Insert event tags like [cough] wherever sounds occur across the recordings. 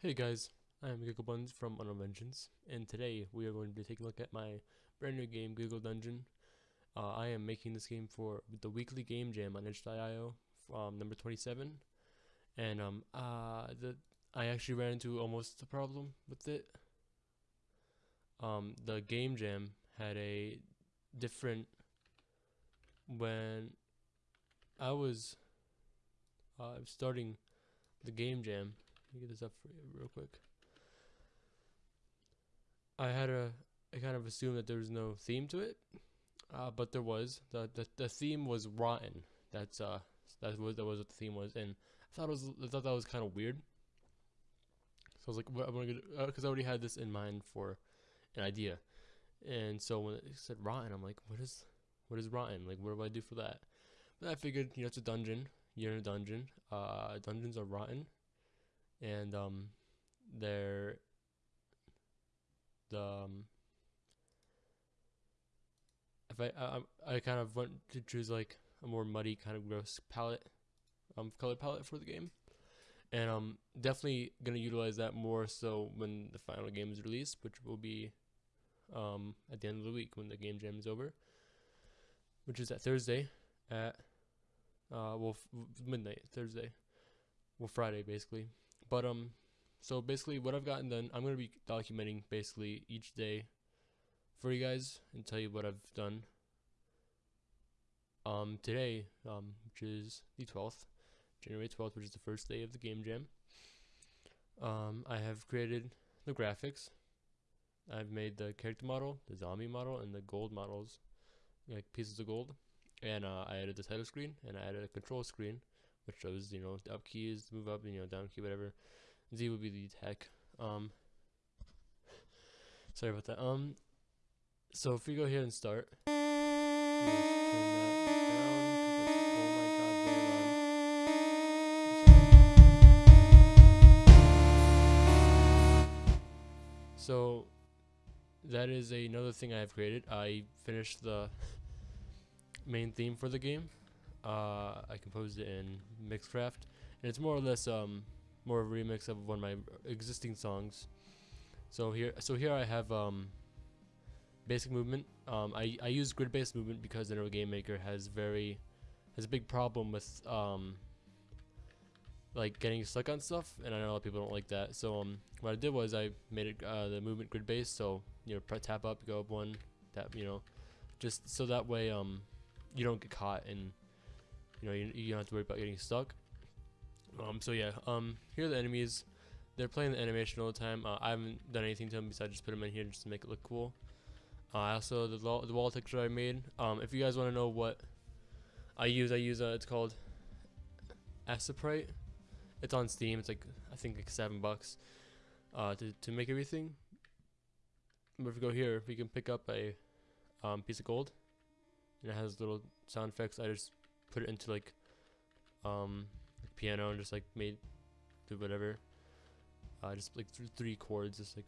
Hey guys, I am Gigglebuns from Unreal Vengeance, and today we are going to be taking a look at my brand new game, Giggle Dungeon. Uh, I am making this game for the weekly game jam on itch.io from number 27, and um, uh, the I actually ran into almost a problem with it. Um, the game jam had a different when I was uh, starting the game jam me get this up for you real quick. I had a I kind of assumed that there was no theme to it, uh, but there was. the the The theme was rotten. That's uh that was that was what the theme was, and I thought it was I thought that was kind of weird. So I was like, what, I'm gonna because uh, I already had this in mind for an idea, and so when it said rotten, I'm like, what is what is rotten? Like, what do I do for that? But I figured, you know, it's a dungeon. You're in a dungeon. Uh, dungeons are rotten and um, they're the um, if I, I I kind of want to choose like a more muddy kind of gross palette, um, color palette for the game, and um, definitely gonna utilize that more so when the final game is released, which will be um at the end of the week when the game jam is over, which is at Thursday at uh well midnight Thursday, well Friday basically. But um, so basically, what I've gotten done, I'm gonna be documenting basically each day for you guys and tell you what I've done. Um, today, um, which is the 12th, January 12th, which is the first day of the game jam. Um, I have created the graphics. I've made the character model, the zombie model, and the gold models, like pieces of gold. And uh, I added the title screen, and I added a control screen which shows you know the up key is move up, you know down key whatever. Z would be the attack. Um, sorry about that. Um, so if we go here and start. So that is another thing I have created. I finished the [laughs] main theme for the game. Uh, I composed it in Mixcraft, and it's more or less um, more of a remix of one of my existing songs. So here, so here I have um, basic movement. Um, I I use grid-based movement because Unreal Game Maker has very has a big problem with um, like getting stuck on stuff, and I know a lot of people don't like that. So um, what I did was I made it uh, the movement grid-based. So you know, tap up, go up one, tap, you know, just so that way um, you don't get caught in you know, you, you don't have to worry about getting stuck. Um, so yeah, um, here are the enemies. They're playing the animation all the time. Uh, I haven't done anything to them besides just put them in here just to make it look cool. Uh, also, the, the wall texture I made. Um, if you guys want to know what I use, I use, uh, it's called Aseprite. It's on Steam. It's like, I think like seven bucks uh, to, to make everything. But if we go here, we can pick up a um, piece of gold. And it has little sound effects. I just put it into like um like piano and just like made do whatever. Uh, just like th three chords, just like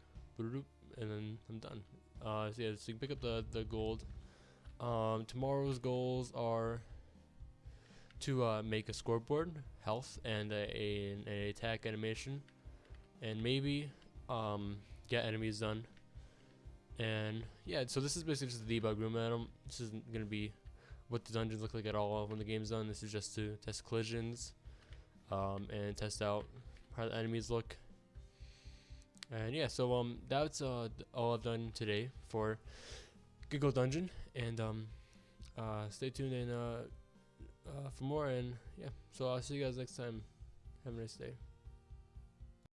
and then I'm done. Uh, so yeah, so you can pick up the the gold. Um, tomorrow's goals are to uh, make a scoreboard, health, and a, a, an attack animation, and maybe um, get enemies done. And yeah, so this is basically just the debug room. I don't. This isn't gonna be what the dungeons look like at all when the game's done. This is just to test collisions um, and test out how the enemies look. And yeah, so um, that's uh, all I've done today for Giggle Dungeon. And um, uh, stay tuned and uh, uh, for more. And yeah, so I'll see you guys next time. Have a nice day.